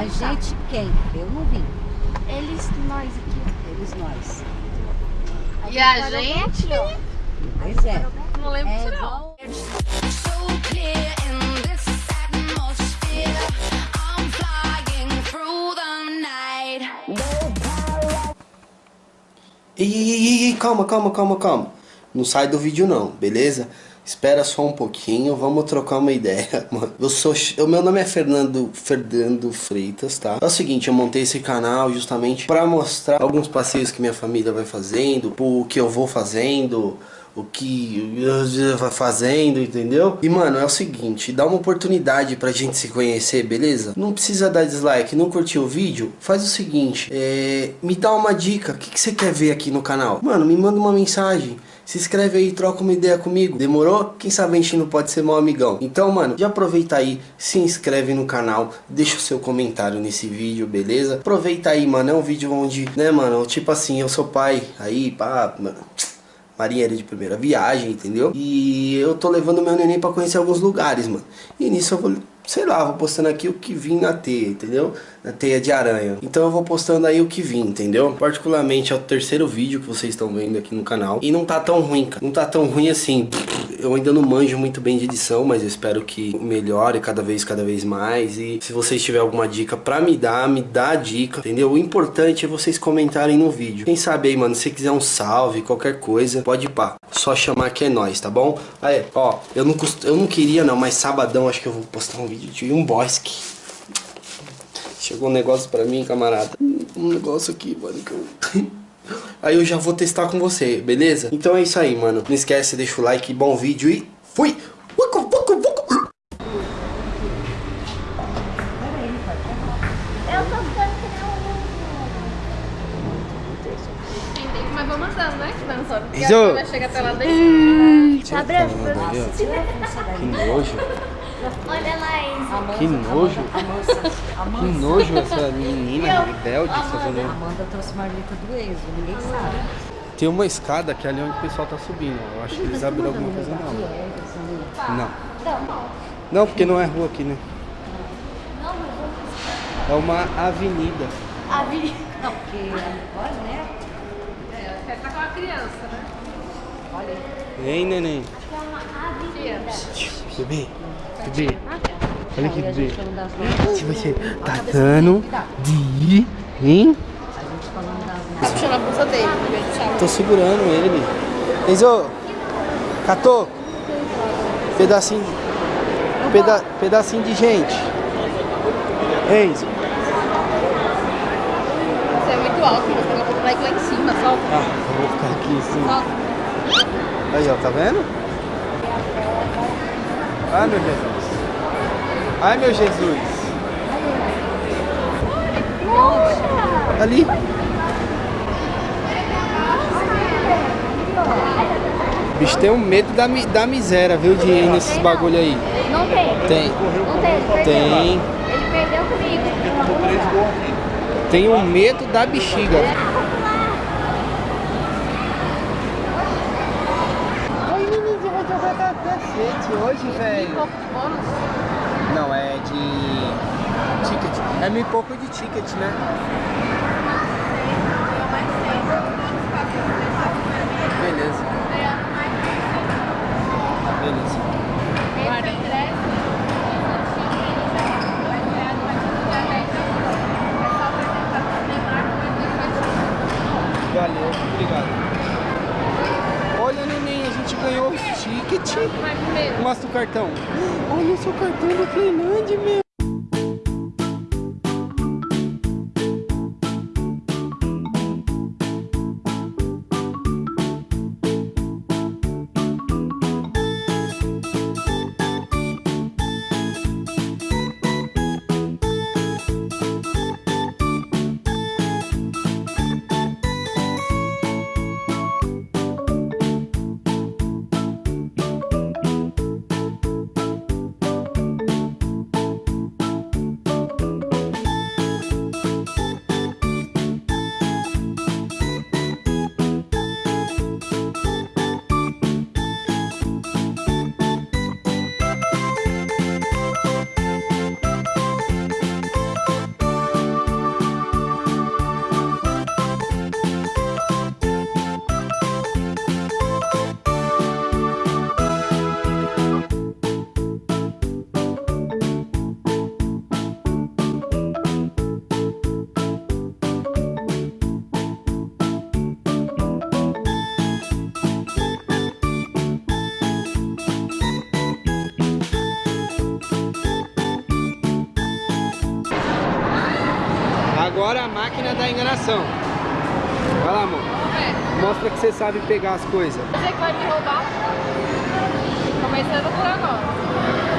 A gente quem? Eu não vi. Eles, nós aqui. Eles nós. E a gente? Pois é. Não lembro É disso não. ei, ei, ei, calma, calma, calma, calma. Não sai do vídeo não, beleza? Espera só um pouquinho, vamos trocar uma ideia, mano. Eu sou, o meu nome é Fernando Fernando Freitas, tá? É o seguinte, eu montei esse canal justamente para mostrar alguns passeios que minha família vai fazendo, o que eu vou fazendo, o que vai fazendo, entendeu? E mano, é o seguinte, dá uma oportunidade pra gente se conhecer, beleza? Não precisa dar dislike, não curtiu o vídeo? Faz o seguinte, é, me dá uma dica, o que, que você quer ver aqui no canal? Mano, me manda uma mensagem. Se inscreve aí, troca uma ideia comigo. Demorou? Quem sabe a gente não pode ser meu amigão. Então, mano, já aproveita aí, se inscreve no canal, deixa o seu comentário nesse vídeo, beleza? Aproveita aí, mano, é um vídeo onde, né, mano, tipo assim, eu sou pai, aí, pá, mano marinheiro de primeira viagem, entendeu? E eu tô levando meu neném pra conhecer alguns lugares, mano. E nisso eu vou, sei lá, vou postando aqui o que vim na teia, entendeu? Teia de aranha. Então eu vou postando aí o que vim, entendeu? Particularmente é o terceiro vídeo que vocês estão vendo aqui no canal. E não tá tão ruim, cara. Não tá tão ruim assim. Eu ainda não manjo muito bem de edição, mas eu espero que melhore cada vez, cada vez mais. E se vocês tiverem alguma dica pra me dar, me dá a dica, entendeu? O importante é vocês comentarem no vídeo. Quem sabe aí, mano, se quiser um salve, qualquer coisa, pode pá. Só chamar que é nós, tá bom? Aí, ó, eu não, eu não queria não, mas sabadão acho que eu vou postar um vídeo de um bosque. Chegou um negócio pra mim, camarada. Um negócio aqui, mano, que eu... Aí eu já vou testar com você, beleza? Então é isso aí, mano. Não esquece, deixa o like, bom vídeo e fui! Que nem Entender, mas vamos andando, né? Dançando. Porque a vai chegar até lá dentro. Tá branco? Que nojo, Olha lá, Enzo. que nojo, Amanda, que Amanda, nojo essa menina rebelde fazendo... Amanda trouxe marmita do Enzo, ninguém sabe. Tem uma escada que é ali onde o pessoal tá subindo. Eu acho que eles abriram alguma coisa não. Não. Não, porque não é rua aqui, né? É uma avenida. A vi... Não, porque olha, né? É, quer estar com a criança, né? Olha aí. Hein, neném? Bebê, bebê. Olha a bebê. Se você Olha tá dele, dando de... Hein? Tá puxando a bolsa dele, em vez de puxar a Tô segurando ele. Enzo, catou? Pedacinho, peda, pedacinho de gente. Enzo. Você é muito alto, você tem que pular lá em cima, solta. Ah, vou ficar aqui assim. Solta. Aí, ó, tá vendo? Ai, meu Jesus. Ai, meu Jesus. Ali. Bicho, tem um medo da, da miséria, viu, de ir nesses bagulho aí. Não tem. Tem. Não tem, ele perdeu. Tem. Ele perdeu comigo. Tem um medo da bexiga. Ai, menino, você vai cacete hoje, velho. Pouco de bônus. Não, é de ticket. É e pouco de ticket, né? Beleza. Beleza. Valeu, obrigado. Gente ganhou o ticket. Mostra o cartão. Olha o seu cartão da Finlândia, meu. Agora a máquina da enganação. Vai lá, amor. Mostra que você sabe pegar as coisas. Você que vai me roubar. Começando por agora.